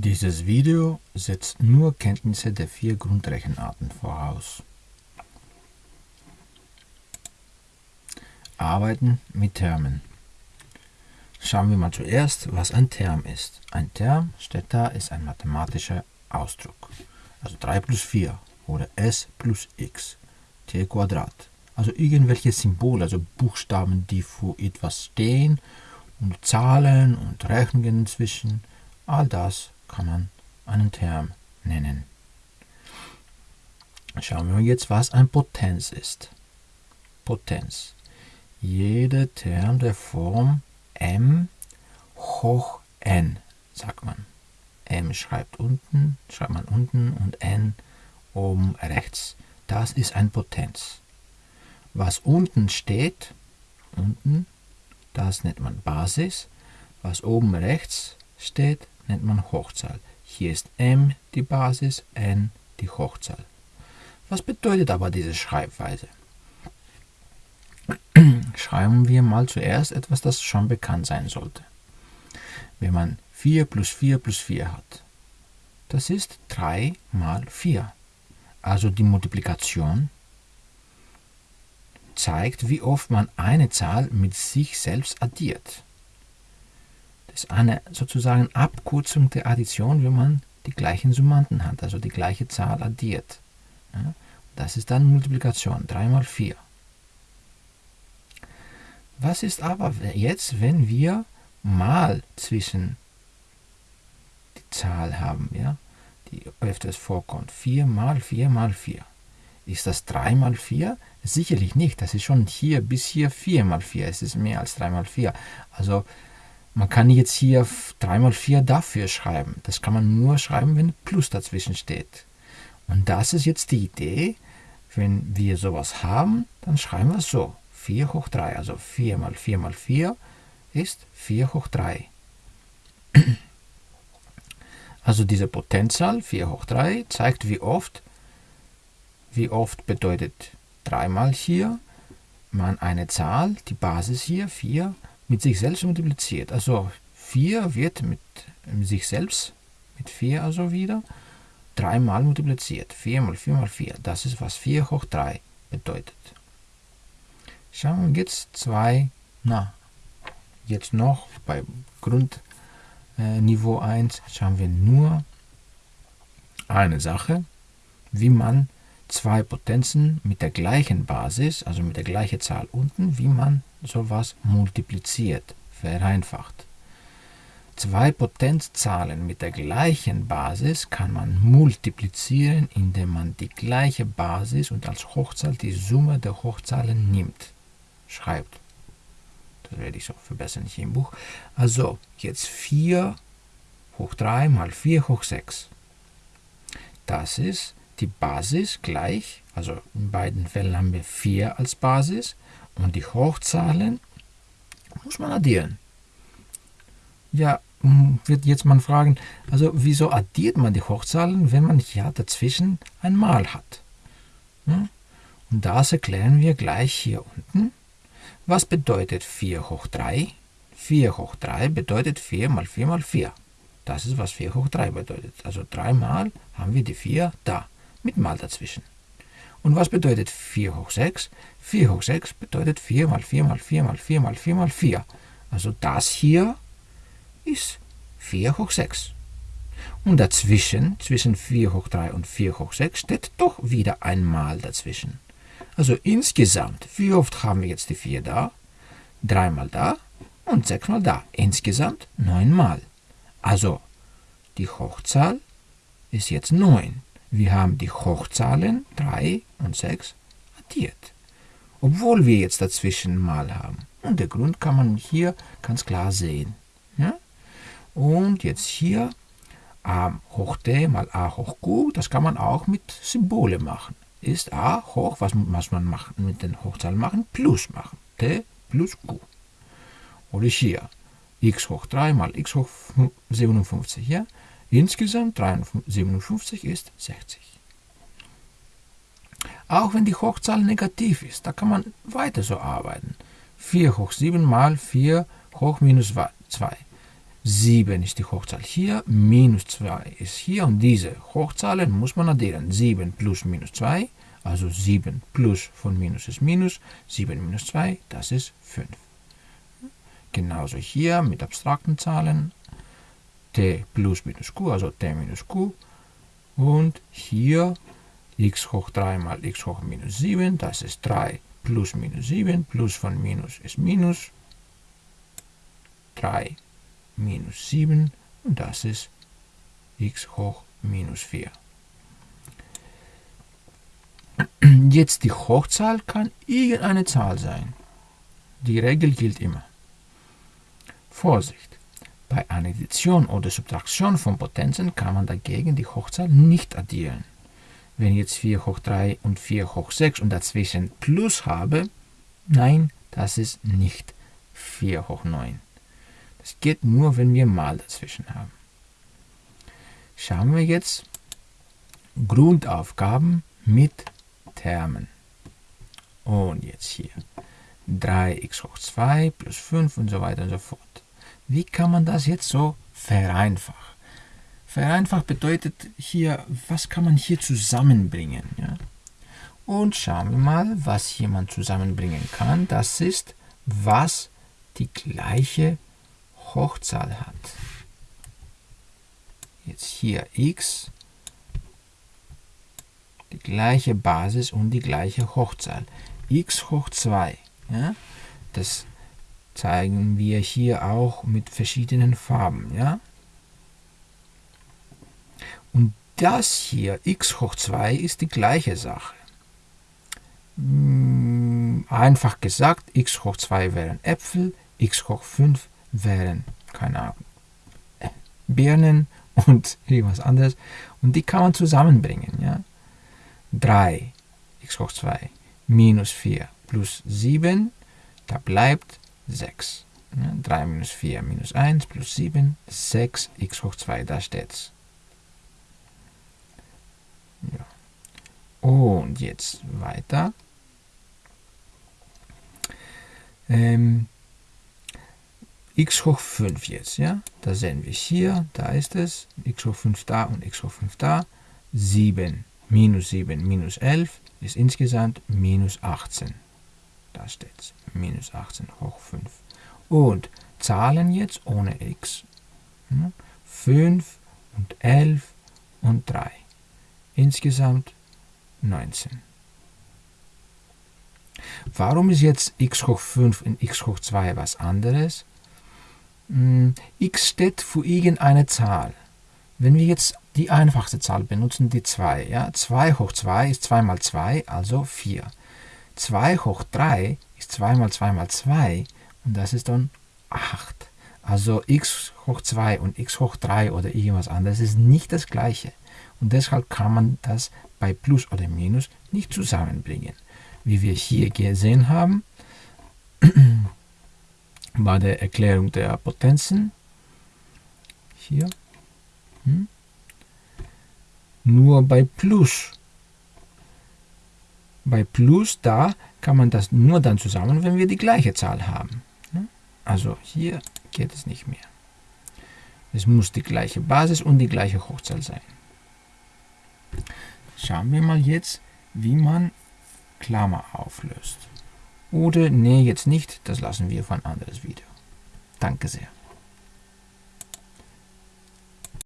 Dieses Video setzt nur Kenntnisse der vier Grundrechenarten voraus. Arbeiten mit Termen. Schauen wir mal zuerst, was ein Term ist. Ein Term, steht da, ist ein mathematischer Ausdruck. Also 3 plus 4 oder s plus x, t Quadrat. Also irgendwelche Symbole, also Buchstaben, die für etwas stehen und Zahlen und Rechnungen inzwischen. All das kann man einen Term nennen. Schauen wir jetzt, was ein Potenz ist. Potenz. Jeder Term der Form m hoch n, sagt man. m schreibt unten, schreibt man unten und n oben rechts. Das ist ein Potenz. Was unten steht, unten, das nennt man Basis. Was oben rechts steht, nennt man Hochzahl. Hier ist m die Basis, n die Hochzahl. Was bedeutet aber diese Schreibweise? Schreiben wir mal zuerst etwas, das schon bekannt sein sollte. Wenn man 4 plus 4 plus 4 hat, das ist 3 mal 4. Also die Multiplikation zeigt, wie oft man eine Zahl mit sich selbst addiert. Ist eine sozusagen Abkürzung der Addition, wenn man die gleichen Summanden hat, also die gleiche Zahl addiert. Ja, das ist dann Multiplikation, 3 mal 4. Was ist aber jetzt, wenn wir mal zwischen die Zahl haben, ja, die öfters vorkommt? 4 mal 4 mal 4. Ist das 3 mal 4? Sicherlich nicht. Das ist schon hier bis hier 4 mal 4. Es ist mehr als 3 mal 4. Also man kann jetzt hier 3 mal 4 dafür schreiben. Das kann man nur schreiben, wenn Plus dazwischen steht. Und das ist jetzt die Idee. Wenn wir sowas haben, dann schreiben wir es so. 4 hoch 3, also 4 mal 4 mal 4 ist 4 hoch 3. Also diese Potenzzahl 4 hoch 3 zeigt, wie oft, wie oft bedeutet 3 mal hier man eine Zahl, die Basis hier 4, mit sich selbst multipliziert. Also 4 wird mit, sich selbst, mit 4 also wieder, 3 mal multipliziert. 4 mal 4 mal 4. Das ist, was 4 hoch 3 bedeutet. Schauen wir jetzt zwei, na, jetzt noch bei Grundniveau äh, 1 schauen wir nur eine Sache, wie man zwei Potenzen mit der gleichen Basis, also mit der gleichen Zahl unten, wie man sowas multipliziert, vereinfacht. Zwei Potenzzahlen mit der gleichen Basis kann man multiplizieren, indem man die gleiche Basis und als Hochzahl die Summe der Hochzahlen nimmt, schreibt. Das werde ich so verbessern hier im Buch. Also jetzt 4 hoch 3 mal 4 hoch 6. Das ist die Basis gleich, also in beiden Fällen haben wir 4 als Basis und die Hochzahlen muss man addieren. Ja, wird jetzt man fragen, also wieso addiert man die Hochzahlen, wenn man ja dazwischen ein Mal hat? Und das erklären wir gleich hier unten. Was bedeutet 4 hoch 3? 4 hoch 3 bedeutet 4 mal 4 mal 4. Das ist, was 4 hoch 3 bedeutet. Also 3 mal haben wir die 4 da mit Mal dazwischen. Und was bedeutet 4 hoch 6? 4 hoch 6 bedeutet 4 mal 4 mal 4 mal 4 mal 4 mal 4. Also das hier ist 4 hoch 6. Und dazwischen, zwischen 4 hoch 3 und 4 hoch 6, steht doch wieder ein Mal dazwischen. Also insgesamt, wie oft haben wir jetzt die 4 da? 3 mal da und 6 mal da. Insgesamt 9 mal. Also die Hochzahl ist jetzt 9. Wir haben die Hochzahlen 3 und 6 addiert, obwohl wir jetzt dazwischen mal haben. Und der Grund kann man hier ganz klar sehen. Ja? Und jetzt hier a hoch d mal a hoch q, das kann man auch mit Symbole machen. Ist a hoch, was muss man machen, mit den Hochzahlen machen? Plus machen. d plus q. Oder hier x hoch 3 mal x hoch 57. Ja? Insgesamt 57 ist 60. Auch wenn die Hochzahl negativ ist, da kann man weiter so arbeiten. 4 hoch 7 mal 4 hoch minus 2. 7 ist die Hochzahl hier, minus 2 ist hier und diese Hochzahlen muss man addieren. 7 plus minus 2, also 7 plus von minus ist minus, 7 minus 2, das ist 5. Genauso hier mit abstrakten Zahlen, t plus minus q, also t minus q. Und hier x hoch 3 mal x hoch minus 7, das ist 3 plus minus 7, plus von minus ist minus 3 minus 7 und das ist x hoch minus 4. Jetzt die Hochzahl kann irgendeine Zahl sein. Die Regel gilt immer. Vorsicht! Bei einer Addition oder Subtraktion von Potenzen kann man dagegen die Hochzahl nicht addieren. Wenn ich jetzt 4 hoch 3 und 4 hoch 6 und dazwischen Plus habe, nein, das ist nicht 4 hoch 9. Das geht nur, wenn wir Mal dazwischen haben. Schauen wir jetzt Grundaufgaben mit Termen. Und jetzt hier 3x hoch 2 plus 5 und so weiter und so fort. Wie kann man das jetzt so vereinfachen? Vereinfacht bedeutet hier, was kann man hier zusammenbringen? Ja? Und schauen wir mal, was hier man zusammenbringen kann. Das ist, was die gleiche Hochzahl hat. Jetzt hier x, die gleiche Basis und die gleiche Hochzahl. x hoch 2. Ja? Das zeigen wir hier auch mit verschiedenen Farben. Ja? Und das hier, x hoch 2, ist die gleiche Sache. Hm, einfach gesagt, x hoch 2 wären Äpfel, x hoch 5 wären, keine Ahnung, Birnen und irgendwas anderes. Und die kann man zusammenbringen. Ja? 3 x hoch 2 minus 4 plus 7, da bleibt 6. Ja, 3 minus 4 minus 1 plus 7, 6 x hoch 2, da steht's. Ja. Und jetzt weiter. Ähm, x hoch 5 jetzt, ja? Da sehen wir hier, da ist es, x hoch 5 da und x hoch 5 da. 7 minus 7 minus 11 ist insgesamt minus 18. Da steht es, minus 18 hoch 5. Und Zahlen jetzt ohne x. 5 und 11 und 3. Insgesamt 19. Warum ist jetzt x hoch 5 und x hoch 2 was anderes? Hm, x steht für irgendeine Zahl. Wenn wir jetzt die einfachste Zahl benutzen, die 2, ja, 2 hoch 2 ist 2 mal 2, also 4. 2 hoch 3 ist 2 mal 2 mal 2 und das ist dann 8. Also x hoch 2 und x hoch 3 oder irgendwas anderes ist nicht das gleiche. Und deshalb kann man das bei Plus oder Minus nicht zusammenbringen. Wie wir hier gesehen haben, bei der Erklärung der Potenzen, hier, hm, nur bei Plus. Bei Plus, da kann man das nur dann zusammen, wenn wir die gleiche Zahl haben. Also hier geht es nicht mehr. Es muss die gleiche Basis und die gleiche Hochzahl sein. Schauen wir mal jetzt, wie man Klammer auflöst. Oder nee, jetzt nicht, das lassen wir für ein anderes Video. Danke sehr.